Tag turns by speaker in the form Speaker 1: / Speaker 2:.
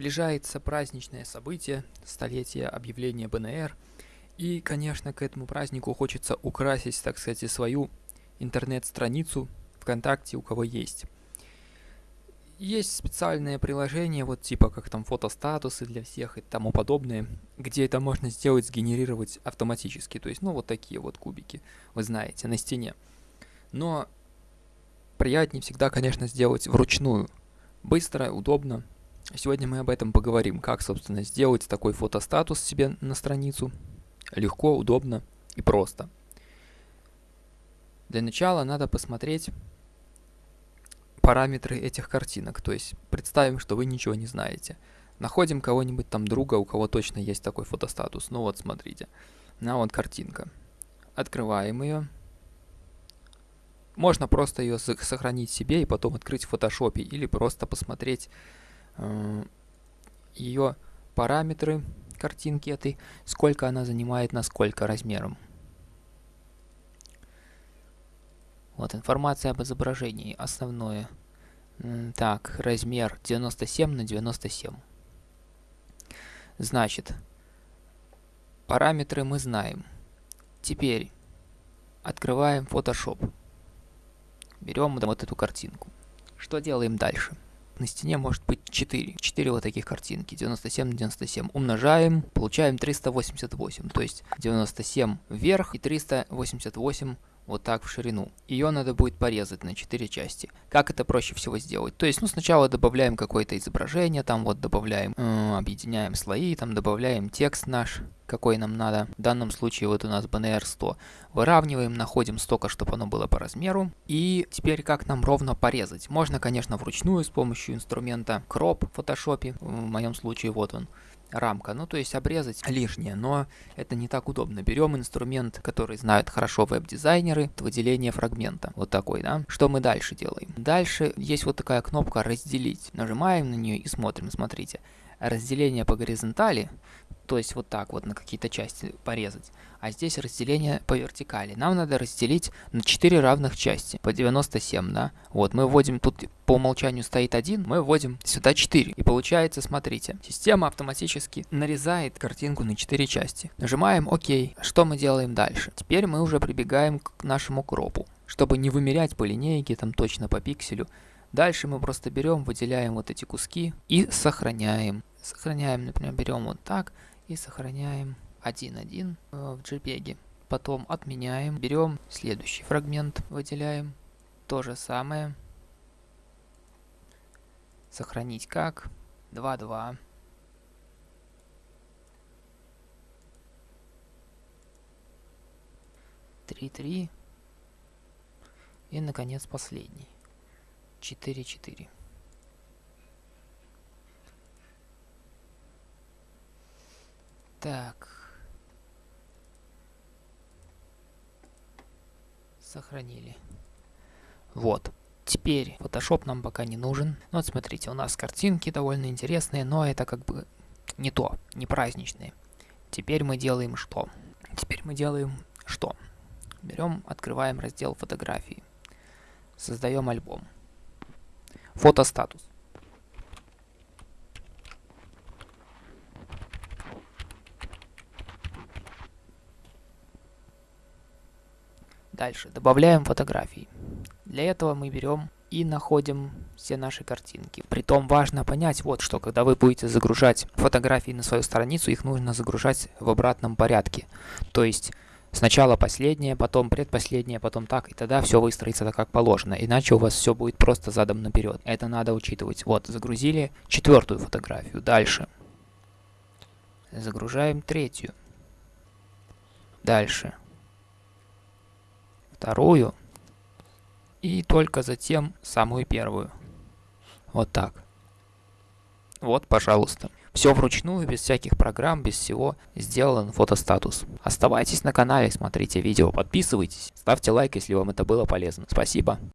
Speaker 1: Приближается праздничное событие, столетие объявления БНР, и, конечно, к этому празднику хочется украсить, так сказать, свою интернет-страницу ВКонтакте, у кого есть. Есть специальное приложение, вот типа как там фотостатусы для всех и тому подобное, где это можно сделать, сгенерировать автоматически. То есть, ну, вот такие вот кубики, вы знаете, на стене. Но приятнее всегда, конечно, сделать вручную. Быстро, удобно, Сегодня мы об этом поговорим, как, собственно, сделать такой фотостатус себе на страницу. Легко, удобно и просто. Для начала надо посмотреть параметры этих картинок. То есть представим, что вы ничего не знаете. Находим кого-нибудь там друга, у кого точно есть такой фотостатус. Ну вот, смотрите. На вот картинка. Открываем ее. Можно просто ее сохранить себе и потом открыть в фотошопе. Или просто посмотреть ее параметры картинки этой, сколько она занимает, на сколько размером. Вот информация об изображении, основное. Так, размер 97 на 97. Значит, параметры мы знаем. Теперь открываем Photoshop. Берем вот эту картинку. Что делаем дальше? На стене может быть 4. 4 вот таких картинки, 97 на 97. Умножаем, получаем 388, то есть 97 вверх и 388 вот так в ширину. Ее надо будет порезать на 4 части. Как это проще всего сделать? То есть, ну, сначала добавляем какое-то изображение, там вот добавляем, э, объединяем слои, там добавляем текст наш, какой нам надо. В данном случае вот у нас BNR 100. Выравниваем, находим столько, чтобы оно было по размеру. И теперь как нам ровно порезать? Можно, конечно, вручную с помощью инструмента Crop в Photoshop. В моем случае вот он рамка. Ну, то есть обрезать лишнее, но это не так удобно. Берем инструмент, который знают хорошо веб-дизайнеры, выделение фрагмента. Вот такой, да. Что мы дальше делаем? Дальше есть вот такая кнопка «Разделить». Нажимаем на нее и смотрим, смотрите. Разделение по горизонтали то есть вот так вот на какие-то части порезать. А здесь разделение по вертикали. Нам надо разделить на 4 равных части, по 97, да. Вот, мы вводим, тут по умолчанию стоит 1, мы вводим сюда 4. И получается, смотрите, система автоматически нарезает картинку на 4 части. Нажимаем ОК. Что мы делаем дальше? Теперь мы уже прибегаем к нашему кропу. Чтобы не вымерять по линейке, там точно по пикселю, Дальше мы просто берем, выделяем вот эти куски и сохраняем. Сохраняем, например, берем вот так, и сохраняем 1.1 э, в JPEG. Потом отменяем, берем следующий фрагмент, выделяем. То же самое. Сохранить как 2.2. Три, три. И, наконец, последний. Четыре, четыре. Так. Сохранили. Вот. Теперь Photoshop нам пока не нужен. Ну, вот смотрите, у нас картинки довольно интересные, но это как бы не то, не праздничные. Теперь мы делаем что? Теперь мы делаем что? Берем, открываем раздел фотографии. Создаем альбом. Фотостатус. Дальше добавляем фотографии. Для этого мы берем и находим все наши картинки. Притом важно понять вот что, когда вы будете загружать фотографии на свою страницу, их нужно загружать в обратном порядке. То есть сначала последнее, потом предпоследнее, потом так, и тогда все выстроится так, как положено. Иначе у вас все будет просто задом наперед. Это надо учитывать. Вот, загрузили четвертую фотографию. Дальше. Загружаем третью. Дальше вторую и только затем самую первую. Вот так. Вот, пожалуйста. Все вручную, без всяких программ, без всего сделан фотостатус. Оставайтесь на канале, смотрите видео, подписывайтесь, ставьте лайк, если вам это было полезно. Спасибо.